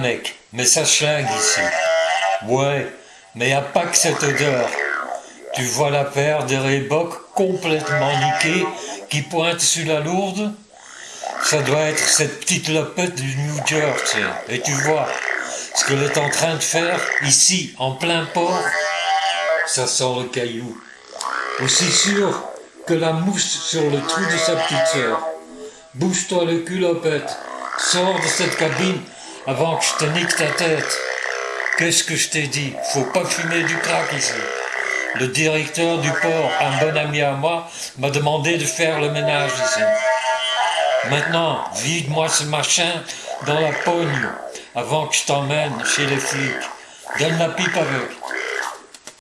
mec, mais ça schlingue ici. Ouais, mais y a pas que cette odeur. Tu vois la paire des Reebok complètement niquée qui pointe sur la lourde? Ça doit être cette petite lopette du New Jersey. Et tu vois, ce qu'elle est en train de faire ici, en plein port, ça sent le caillou. Aussi sûr que la mousse sur le trou de sa petite sœur. Bouge-toi le culopette, sors de cette cabine avant que je te nique ta tête. Qu'est-ce que je t'ai dit? Faut pas fumer du crack ici. Le directeur du port, un bon ami à moi, m'a demandé de faire le ménage ici. Maintenant, vide-moi ce machin dans la pogne avant que je t'emmène chez les flics. Donne la pipe avec.